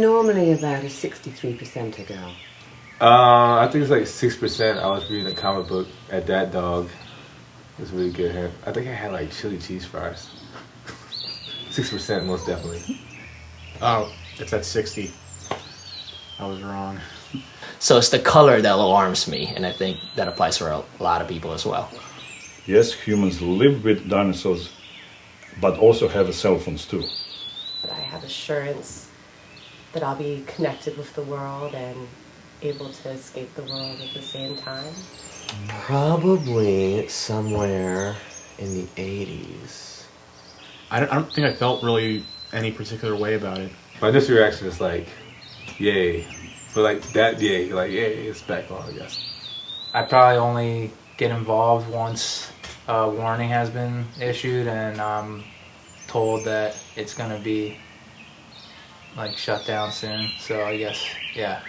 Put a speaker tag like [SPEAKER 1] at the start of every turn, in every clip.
[SPEAKER 1] normally about a 63% a girl?
[SPEAKER 2] Uh, I think it's like six percent. I was reading a comic book at that dog. It was really good. I think I had like chili cheese fries. Six percent, most definitely.
[SPEAKER 3] Oh, it's at 60. I was wrong.
[SPEAKER 4] So it's the color that alarms me, and I think that applies for a lot of people as well.
[SPEAKER 5] Yes, humans live with dinosaurs, but also have cell phones too.
[SPEAKER 6] But I have assurance that I'll be connected with the world and able to escape the world at the same time.
[SPEAKER 7] Probably somewhere in the 80s.
[SPEAKER 3] I don't, I don't think I felt really any particular way about it.
[SPEAKER 2] My initial reaction is like, yay. But like that yay, like yay, it's back on, I guess.
[SPEAKER 8] I probably only get involved once a warning has been issued and I'm told that it's gonna be like shut down soon. So I guess yeah.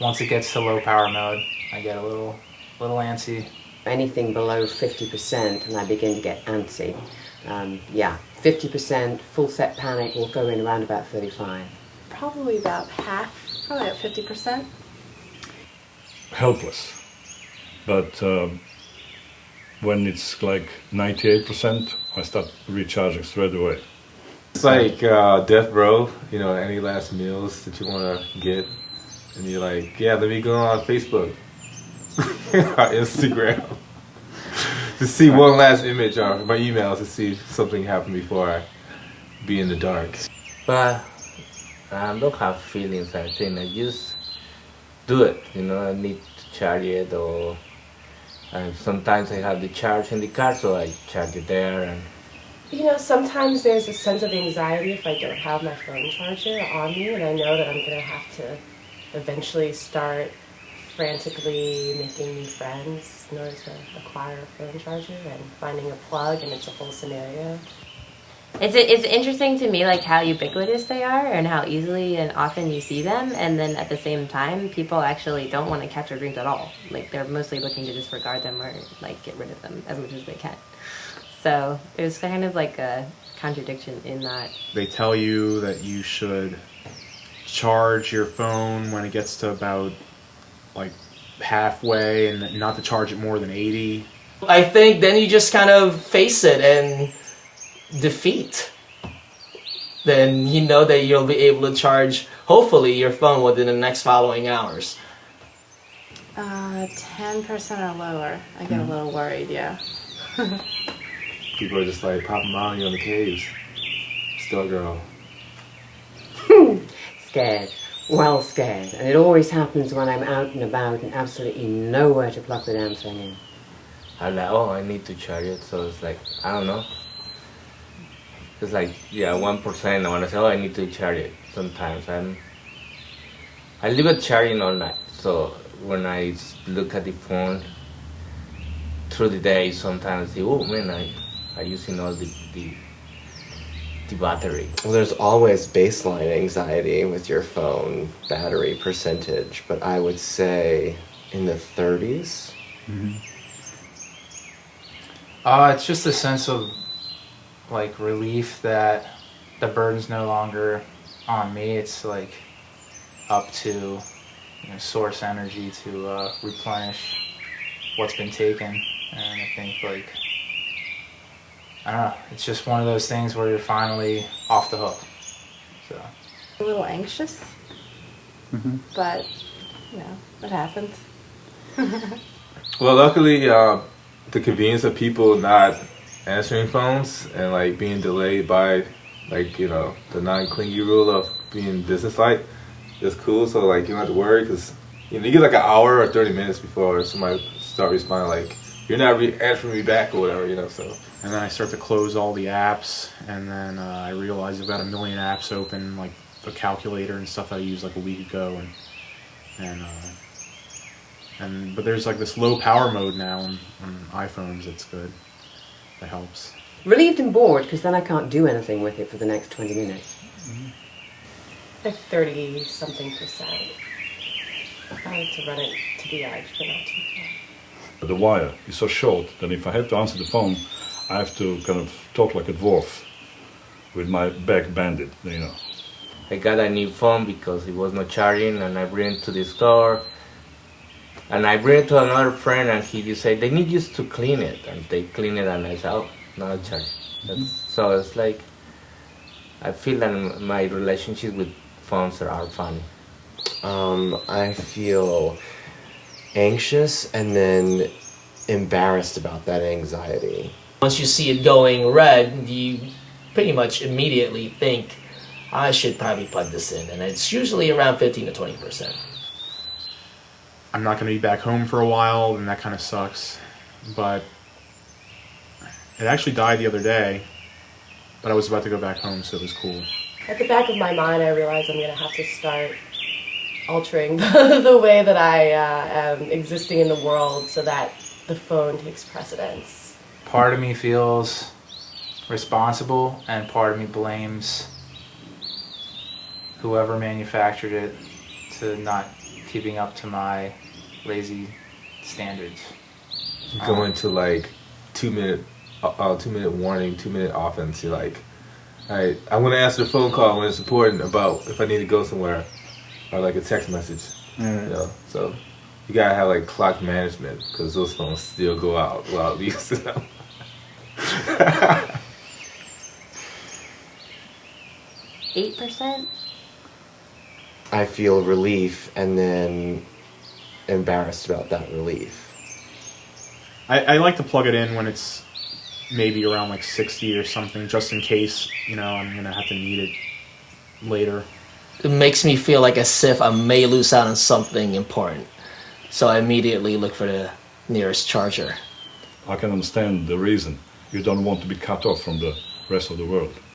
[SPEAKER 8] Once it gets to low power mode, I get a little little antsy.
[SPEAKER 1] Anything below 50% and I begin to get antsy. Um, yeah, 50% full set panic will go in around about 35.
[SPEAKER 9] Probably about half, probably at 50%.
[SPEAKER 5] Helpless. But um, when it's like 98%, I start recharging straight away.
[SPEAKER 2] It's like uh, death row, you know, any last meals that you want to get. And you're like, yeah, let me go on Facebook Instagram to see one last image or my emails to see if something happened before I be in the dark.
[SPEAKER 7] But I don't have feelings, I think. I just do it, you know, I need to charge it or and sometimes I have the charge in the car, so I charge it there and
[SPEAKER 6] You know, sometimes there's a sense of anxiety if I don't have my phone charger on me and I know that I'm gonna have to eventually start frantically making new friends in order to acquire a phone charger and finding a plug and it's a whole scenario.
[SPEAKER 10] It's it's interesting to me like how ubiquitous they are and how easily and often you see them and then at the same time people actually don't want to catch or drink at all. Like they're mostly looking to disregard them or like get rid of them as much as they can. So there's kind of like a contradiction in that.
[SPEAKER 3] They tell you that you should charge your phone when it gets to about like halfway and not to charge it more than 80.
[SPEAKER 4] I think then you just kind of face it and defeat. Then you know that you'll be able to charge, hopefully, your phone within the next following hours.
[SPEAKER 9] Uh, 10% or lower. I get a little worried, yeah.
[SPEAKER 2] People are just like popping bounty on the caves. Still girl.
[SPEAKER 1] Scared. Well scared. And it always happens when I'm out and about and absolutely nowhere to plug the damn thing in.
[SPEAKER 7] I'm like, oh, I need to charge it. So it's like, I don't know. It's like, yeah, 1%. I want to say, oh, I need to charge it. Sometimes I'm, I leave it charging all night. So when I look at the phone through the day, sometimes I say, oh man, I, I using all the, the, the battery. Well, there's always baseline anxiety with your phone battery percentage, but I would say in the 30s.
[SPEAKER 8] Uh, it's just a sense of like relief that the burden's no longer on me. It's like up to you know, source energy to uh, replenish what's been taken, and I think like I don't know. It's just one of those things where you're finally off the hook. So
[SPEAKER 9] A little anxious, but, you know, it happens.
[SPEAKER 2] Well, luckily, uh, the convenience of people not answering phones and like being delayed by like you know the non-clingy rule of being businesslike is cool. So like you don't have to worry because you know you get like an hour or thirty minutes before somebody start responding like you're not re- answering me back or whatever. You know, so
[SPEAKER 3] And then I start to close all the apps, and then uh, I realize I've got a million apps open, like the calculator and stuff I used like a week ago, and and uh, and but there's like this low power mode now on, on iPhones. It's good. That helps.
[SPEAKER 1] Relieved and bored because then I can't do anything with it for the next 20 minutes.
[SPEAKER 6] Like 30 something percent. I like to run it to the edge, but not too far.
[SPEAKER 5] But the wire is so short that if I have to answer the phone, I have to kind of talk like a dwarf with my back banded, you know.
[SPEAKER 7] I got a new phone because it was not charging, and I bring it to the store. And I bring it to another friend, and he just said they need just to clean it, and they clean it, and I said, oh, not charging. That's, so it's like I feel that my relationship with phones are, are funny.
[SPEAKER 11] Um, I feel anxious and then embarrassed about that anxiety.
[SPEAKER 4] Once you see it going red, you pretty much immediately think, I should probably plug this in. And it's usually around 15 to 20%.
[SPEAKER 3] I'm not going to be back home for a while, and that kind of sucks. But it actually died the other day, but I was about to go back home, so it was cool.
[SPEAKER 6] At the back of my mind, I realize I'm going to have to start altering the, the way that I uh, am existing in the world so that the phone takes precedence.
[SPEAKER 8] Part of me feels responsible, and part of me blames whoever manufactured it to not keeping up to my lazy standards.
[SPEAKER 2] Go to like two minute, uh, uh, two minute warning, two minute offense. You're like, all right, I'm gonna answer the phone call when it's important about if I need to go somewhere, or like a text message. You know, so you gotta have like clock management because those phones still go out while we use them.
[SPEAKER 10] Eight percent.
[SPEAKER 11] I feel relief and then embarrassed about that relief.
[SPEAKER 3] I, I like to plug it in when it's maybe around like 60 or something, just in case, you know, I'm going to have to need it later.
[SPEAKER 4] It makes me feel like as if I may lose out on something important. So I immediately look for the nearest charger.
[SPEAKER 5] I can understand the reason. You don't want to be cut off from the rest of the world.